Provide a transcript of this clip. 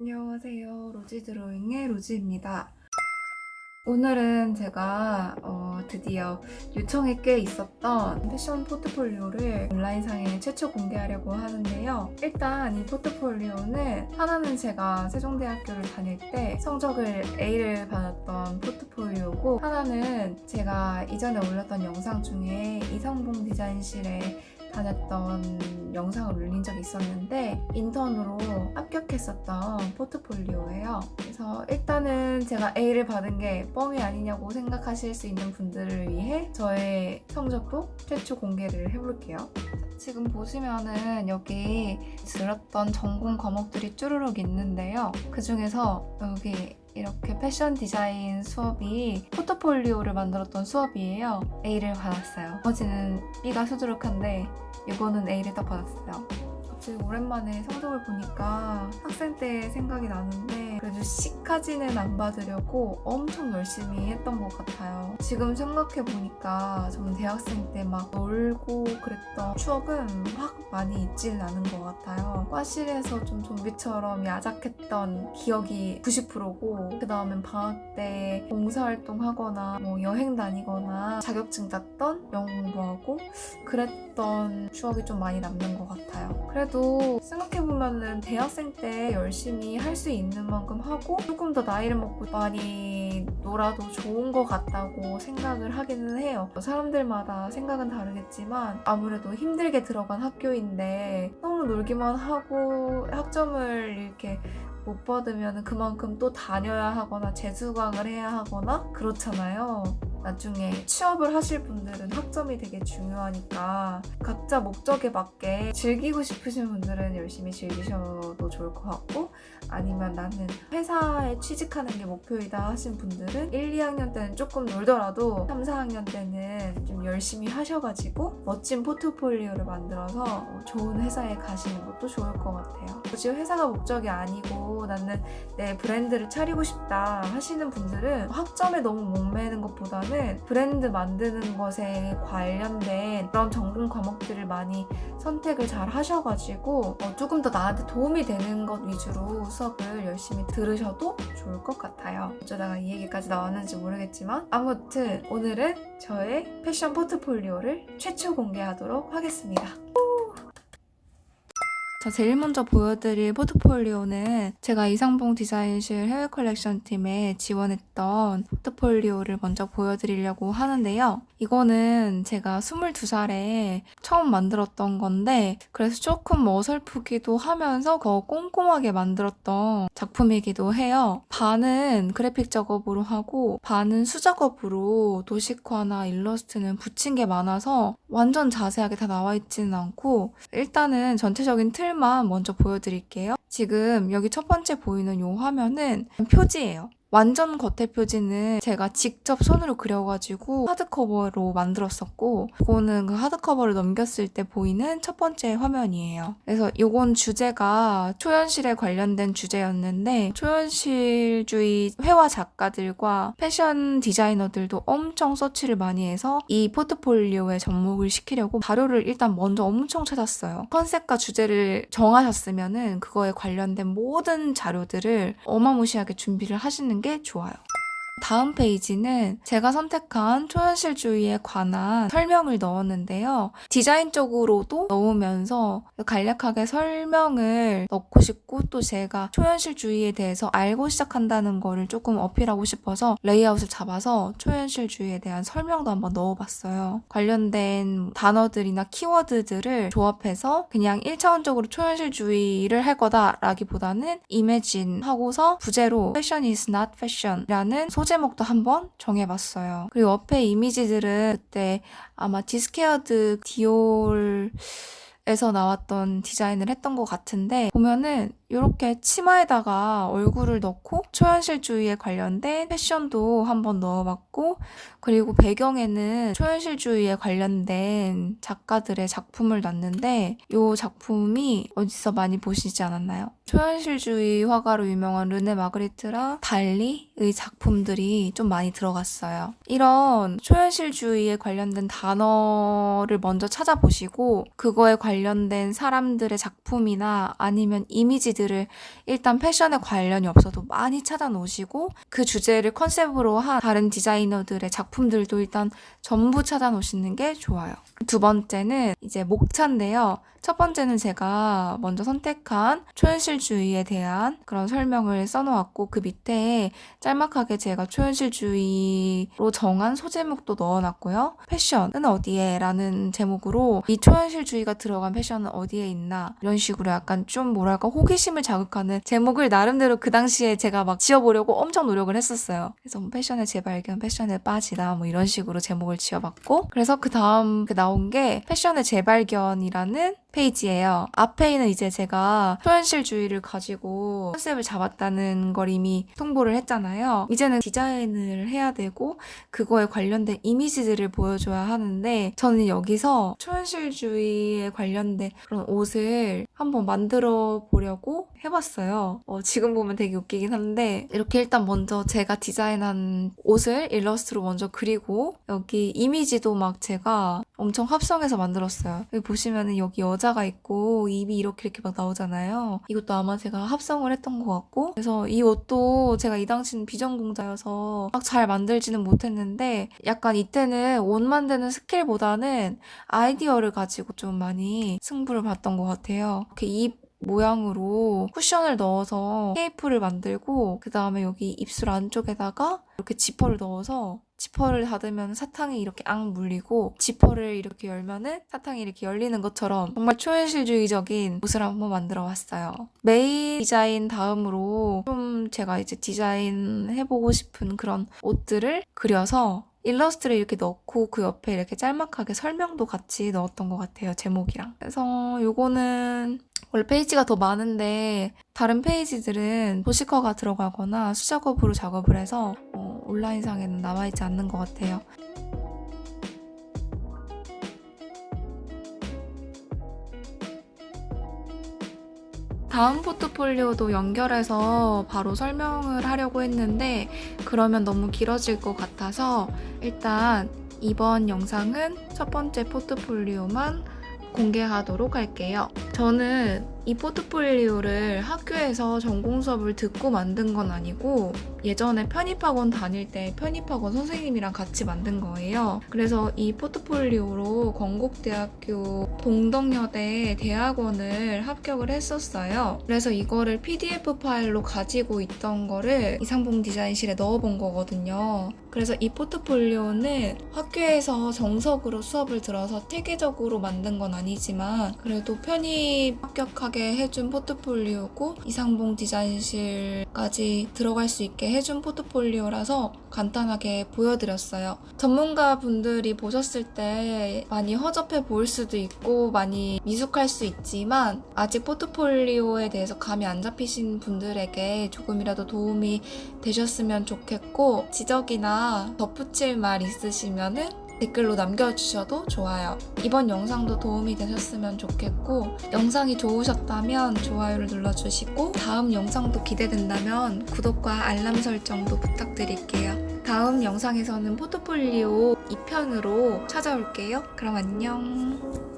안녕하세요. 로지 드로잉의 로지입니다. 오늘은 제가 어, 드디어 요청이 꽤 있었던 패션 포트폴리오를 온라인상에 최초 공개하려고 하는데요. 일단 이 포트폴리오는 하나는 제가 세종대학교를 다닐 때 성적을 A를 받았던 포트폴리오고 하나는 제가 이전에 올렸던 영상 중에 이성봉 디자인실에 다녔던 영상을 올린 적이 있었는데 인턴으로 합격했었던 포트폴리오예요. 그래서 일단은 제가 A를 받은 게 뻥이 아니냐고 생각하실 수 있는 분들을 위해 저의 성적도 최초 공개를 해볼게요. 지금 보시면은 여기 들었던 전공 과목들이 쭈루룩 있는데요. 그 중에서 여기 이렇게 패션 디자인 수업이 포트폴리오를 만들었던 수업이에요. A를 받았어요. 나머지는 B가 수두룩한데 이거는 A를 딱 받았어요. 갑자기 오랜만에 성적을 보니까 학생 때 생각이 나는데 그래도 C까지는 안 받으려고 엄청 열심히 했던 것 같아요. 지금 생각해보니까 저는 대학생 때 막 놀고 그랬던 추억은 확 많이 있지는 않은 것 같아요. 과실에서 좀 좀비처럼 야작했던 기억이 90%고 그 다음엔 방학 때 봉사활동하거나 뭐 여행 다니거나 자격증 땄던 영어 공부하고 그랬던 추억이 좀 많이 남는 것 같아요. 그래도 생각해보면 은 대학생 때 열심히 할 수 있는 만큼 하고 조금 더 나이를 먹고 많이 놀아도 좋은 것 같다고 생각을 하기는 해요. 사람들마다 생각은 다르겠지만 아무래도 힘들게 들어간 학교인데 너무 놀기만 하고 학점을 이렇게 못 받으면 그만큼 또 다녀야 하거나 재수강을 해야 하거나 그렇잖아요. 나중에 취업을 하실 분들은 학점이 되게 중요하니까 각자 목적에 맞게 즐기고 싶으신 분들은 열심히 즐기셔도 좋을 것 같고 아니면 나는 회사에 취직하는 게 목표이다 하신 분들은 1, 2학년 때는 조금 놀더라도 3, 4학년 때는 좀 열심히 하셔가지고 멋진 포트폴리오를 만들어서 좋은 회사에 가시는 것도 좋을 것 같아요. 굳이 회사가 목적이 아니고 나는 내 브랜드를 차리고 싶다 하시는 분들은 학점에 너무 목매는 것보다는 브랜드 만드는 것에 관련된 그런 전공 과목들을 많이 선택을 잘 하셔가지고 어, 조금 더 나한테 도움이 되는 것 위주로 수업을 열심히 들으셔도 좋을 것 같아요. 어쩌다가 이 얘기까지 나왔는지 모르겠지만 아무튼 오늘은 저의 패션 포트폴리오를 최초 공개하도록 하겠습니다. 자, 제일 먼저 보여드릴 포트폴리오는 제가 이상봉 디자인실 해외 컬렉션 팀에 지원했던 포트폴리오를 먼저 보여드리려고 하는데요. 이거는 제가 22살에 처음 만들었던 건데 그래서 조금 어설프기도 하면서 더 꼼꼼하게 만들었던 작품이기도 해요. 반은 그래픽 작업으로 하고 반은 수작업으로 도식화나 일러스트는 붙인 게 많아서 완전 자세하게 다 나와 있지는 않고 일단은 전체적인 틀만 먼저 보여드릴게요. 지금 여기 첫 번째 보이는 이 화면은 표지예요. 완전 겉에 표지는 제가 직접 손으로 그려가지고 하드커버로 만들었었고 이거는 그 하드커버를 넘겼을 때 보이는 첫 번째 화면이에요. 그래서 이건 주제가 초현실에 관련된 주제였는데 초현실주의 회화 작가들과 패션 디자이너들도 엄청 서치를 많이 해서 이 포트폴리오에 접목을 시키려고 자료를 일단 먼저 엄청 찾았어요. 컨셉과 주제를 정하셨으면 그거에 관련된 모든 자료들을 어마무시하게 준비를 하시는 게 좋아요. 다음 페이지는 제가 선택한 초현실주의에 관한 설명을 넣었는데요. 디자인적으로도 넣으면서 간략하게 설명을 넣고 싶고 또 제가 초현실주의에 대해서 알고 시작한다는 거를 조금 어필하고 싶어서 레이아웃을 잡아서 초현실주의에 대한 설명도 한번 넣어봤어요. 관련된 단어들이나 키워드들을 조합해서 그냥 1차원적으로 초현실주의를 할 거다라기보다는 imagine 하고서 부제로 fashion is not fashion 라는 소 제목도 한번 정해봤어요. 그리고 옆에 이미지들은 그때 아마 디스퀘어드 디올 에서 나왔던 디자인을 했던 것 같은데 보면은 이렇게 치마에다가 얼굴을 넣고 초현실주의에 관련된 패션도 한번 넣어봤고 그리고 배경에는 초현실주의에 관련된 작가들의 작품을 놨는데 이 작품이 어디서 많이 보시지 않았나요? 초현실주의 화가로 유명한 르네 마그리트랑 달리의 작품들이 좀 많이 들어갔어요. 이런 초현실주의에 관련된 단어를 먼저 찾아보시고 그거에 관련된 사람들의 작품이나 아니면 이미지들을 일단 패션에 관련이 없어도 많이 찾아 놓으시고 그 주제를 컨셉으로 한 다른 디자이너들의 작품들도 일단 전부 찾아 놓으시는 게 좋아요. 두 번째는 이제 목차인데요. 첫 번째는 제가 먼저 선택한 초현실 주의에 대한 그런 설명을 써놓았고 그 밑에 짤막하게 제가 초현실주의로 정한 소제목도 넣어놨고요. 패션은 어디에? 라는 제목으로 이 초현실주의가 들어간 패션은 어디에 있나? 이런 식으로 약간 좀 뭐랄까 호기심을 자극하는 제목을 나름대로 그 당시에 제가 막 지어보려고 엄청 노력을 했었어요. 그래서 뭐 패션의 재발견, 패션에 빠지다 뭐 이런 식으로 제목을 지어봤고 그래서 그 다음 그 나온 게 패션의 재발견이라는 페이지예요. 앞에는 이제 제가 초현실주의를 가지고 컨셉을 잡았다는 걸 이미 통보를 했잖아요. 이제는 디자인을 해야 되고 그거에 관련된 이미지들을 보여줘야 하는데 저는 여기서 초현실주의에 관련된 그런 옷을 한번 만들어 보려고 해봤어요. 어, 지금 보면 되게 웃기긴 한데 이렇게 일단 먼저 제가 디자인한 옷을 일러스트로 먼저 그리고 여기 이미지도 막 제가 엄청 합성해서 만들었어요. 여기 보시면은 여기 여자 가 있고 입이 이렇게 이렇게 막 나오잖아요. 이것도 아마 제가 합성을 했던 것 같고 그래서 이 옷도 제가 이 당시는 비전공자여서 막 잘 만들지는 못했는데 약간 이때는 옷 만드는 스킬보다는 아이디어를 가지고 좀 많이 승부를 봤던 것 같아요. 이렇게 입 모양으로 쿠션을 넣어서 케이프를 만들고 그 다음에 여기 입술 안쪽에다가 이렇게 지퍼를 넣어서 지퍼를 닫으면 사탕이 이렇게 앙 물리고 지퍼를 이렇게 열면은 사탕이 이렇게 열리는 것처럼 정말 초현실주의적인 옷을 한번 만들어 봤어요. 메인 디자인 다음으로 좀 제가 이제 디자인 해보고 싶은 그런 옷들을 그려서 일러스트를 이렇게 넣고 그 옆에 이렇게 짤막하게 설명도 같이 넣었던 것 같아요. 제목이랑. 그래서 요거는 원래 페이지가 더 많은데 다른 페이지들은 도시커가 들어가거나 수작업으로 작업을 해서 어, 온라인상에는 남아있지 않는 것 같아요. 다음 포트폴리오도 연결해서 바로 설명을 하려고 했는데 그러면 너무 길어질 것 같아서 일단 이번 영상은 첫 번째 포트폴리오만 공개하도록 할게요. 저는 이 포트폴리오를 학교에서 전공 수업을 듣고 만든 건 아니고 예전에 편입학원 다닐 때 편입학원 선생님이랑 같이 만든 거예요. 그래서 이 포트폴리오로 건국대학교 동덕여대 대학원을 합격을 했었어요. 그래서 이거를 PDF 파일로 가지고 있던 거를 이상봉 디자인실에 넣어본 거거든요. 그래서 이 포트폴리오는 학교에서 정석으로 수업을 들어서 체계적으로 만든 건 아니지만 그래도 편입 합격 하게 해준 포트폴리오고 이상봉 디자인실까지 들어갈 수 있게 해준 포트폴리오라서 간단하게 보여드렸어요. 전문가 분들이 보셨을 때 많이 허접해 보일 수도 있고 많이 미숙할 수 있지만 아직 포트폴리오에 대해서 감이 안 잡히신 분들에게 조금이라도 도움이 되셨으면 좋겠고 지적이나 덧붙일 말 있으시면은 댓글로 남겨주셔도 좋아요. 이번 영상도 도움이 되셨으면 좋겠고 영상이 좋으셨다면 좋아요를 눌러주시고 다음 영상도 기대된다면 구독과 알람 설정도 부탁드릴게요. 다음 영상에서는 포트폴리오 2편으로 찾아올게요. 그럼 안녕.